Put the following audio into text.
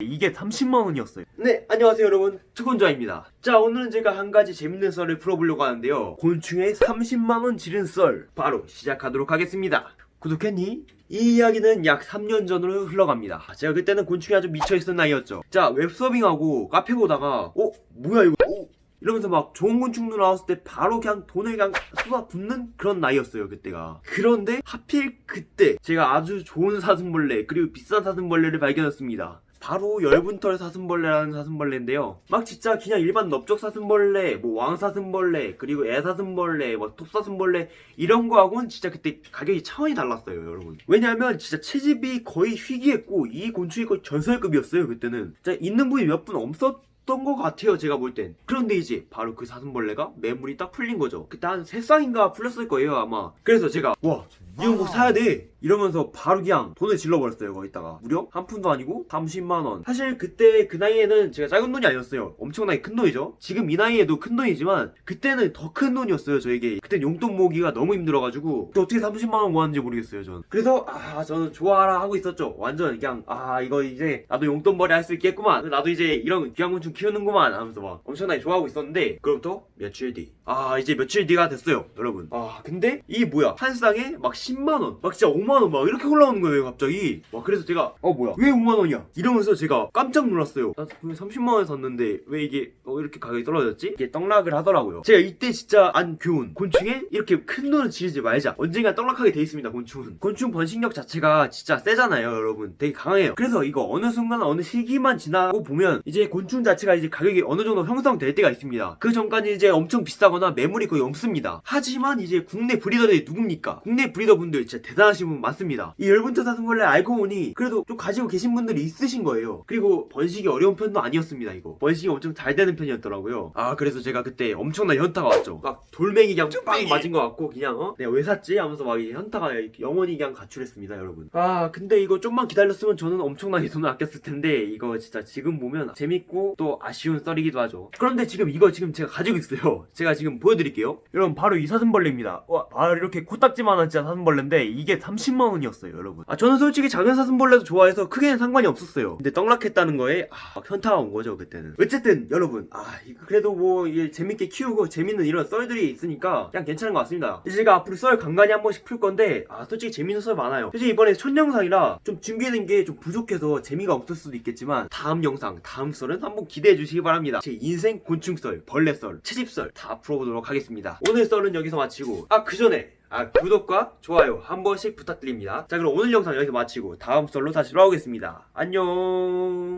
이게 30만원이었어요. 네 안녕하세요 여러분. 투건자입니다. 자 오늘은 제가 한 가지 재밌는 썰을 풀어보려고 하는데요. 곤충의 30만원 지른 썰 바로 시작하도록 하겠습니다. 구독했니? 이 이야기는 약 3년 전으로 흘러갑니다. 제가 그때는 곤충이 아주 미쳐있던 나이였죠. 자 웹서빙하고 카페 보다가 어? 뭐야 이거? 어? 이러면서 막 좋은 곤충도 나왔을 때 바로 그냥 돈을 그냥 쏟아붓는 그런 나이였어요 그때가. 그런데 하필 그때 제가 아주 좋은 사슴벌레 그리고 비싼 사슴벌레를 발견했습니다 바로 열분털 사슴벌레라는 사슴벌레인데요. 막 진짜 그냥 일반 넓적 사슴벌레 뭐 왕사슴벌레 그리고 애사슴벌레 뭐 톱사슴벌레 이런 거하고는 진짜 그때 가격이 차원이 달랐어요 여러분. 왜냐하면 진짜 채집이 거의 희귀했고 이 곤충이 거의 전설급이었어요 그때는. 진짜 있는 분이 몇 분 없었 던것 같아요 제가 볼 땐. 그런데 이제 바로 그 사슴벌레가 매물이 딱 풀린 거죠. 그때 한 3쌍인가 풀렸을 거예요 아마. 그래서 제가 와 이거 꼭 사야 돼. 이러면서 바로 그냥 돈을 질러버렸어요 거기다가. 무려 한 푼도 아니고 30만원. 사실 그때 그 나이에는 제가 작은 돈이 아니었어요. 엄청나게 큰 돈이죠. 지금 이 나이에도 큰 돈이지만 그때는 더 큰 돈이었어요 저에게. 그때 용돈 모으기가 너무 힘들어가지고 또 어떻게 30만원 모았는지 모르겠어요 전 그래서 아 저는 좋아라 하고 있었죠. 완전 그냥 아 이거 이제 나도 용돈벌이 할 수 있겠구만. 나도 이제 이런 귀한곤충 키우는구만 하면서 막 엄청나게 좋아하고 있었는데 그로부터 며칠 뒤 아 이제 며칠 뒤가 됐어요 여러분. 아 근데 이 뭐야? 한 쌍에 막 10만원 막 진짜 5만원 막 이렇게 올라오는 거예요 갑자기. 와 그래서 제가 어 뭐야? 왜 5만원이야? 이러면서 제가 깜짝 놀랐어요. 나 분명 30만원에 샀는데 왜 이게 어, 이렇게 가격이 떨어졌지? 이게 떡락을 하더라고요. 제가 이때 진짜 안 교훈 곤충에 이렇게 큰 돈을 지르지 말자. 언젠가 떡락하게 돼 있습니다 곤충은. 곤충 번식력 자체가 진짜 세잖아요 여러분. 되게 강해요. 그래서 이거 어느 순간 어느 시기만 지나고 보면 이제 곤충 자체가 이제 가격이 어느 정도 형성될 때가 있습니다. 그 전까지 이제 엄청 비싸거나 매물이 거의 없습니다. 하지만 이제 국내 브리더들이 누굽니까? 국내 브리더 분들 진짜 대단하신 분 많습니다. 이 열분터 사슴벌레 알고 보니 그래도 좀 가지고 계신 분들이 있으신 거예요. 그리고 번식이 어려운 편도 아니었습니다 이거. 번식이 엄청 잘 되는 편이었더라고요. 아 그래서 제가 그때 엄청난 현타가 왔죠. 막 돌멩이 그냥 빵 맞은 것 같고 그냥 어? 내가 왜 샀지? 하면서 막이 현타가 영원히 그냥 가출했습니다 여러분. 아 근데 이거 좀만 기다렸으면 저는 엄청나게 돈을 아꼈을 텐데 이거 진짜 지금 보면 재밌고 또 아쉬운 썰이기도 하죠. 그런데 지금 이거 지금 제가 가지고 있어요. 제가 지금 보여드릴게요. 여러분 바로 이 사슴벌레입니다. 와 바로 이렇게 코딱지만한 진짜 사슴 벌레인데 이게 30만원이었어요 여러분. 아 저는 솔직히 작은 사슴벌레도 좋아해서 크게는 상관이 없었어요. 근데 떡락했다는 거에 아, 막 현타가 온 거죠 그때는. 어쨌든 여러분 아 그래도 뭐 재밌게 키우고 재밌는 이런 썰들이 있으니까 그냥 괜찮은 것 같습니다. 제가 앞으로 썰 간간히 한 번씩 풀 건데 아 솔직히 재밌는 썰 많아요. 솔직히 이번에 첫 영상이라 좀 준비하는 게 좀 부족해서 재미가 없을 수도 있겠지만 다음 영상 다음 썰은 한번 기대해 주시기 바랍니다. 제 인생 곤충 썰 벌레 썰 채집 썰 다 풀어보도록 하겠습니다. 오늘 썰은 여기서 마치고 아 그 전에 아 구독과 좋아요 한 번씩 부탁드립니다. 자 그럼 오늘 영상 여기서 마치고 다음 썰로 다시 돌아오겠습니다. 안녕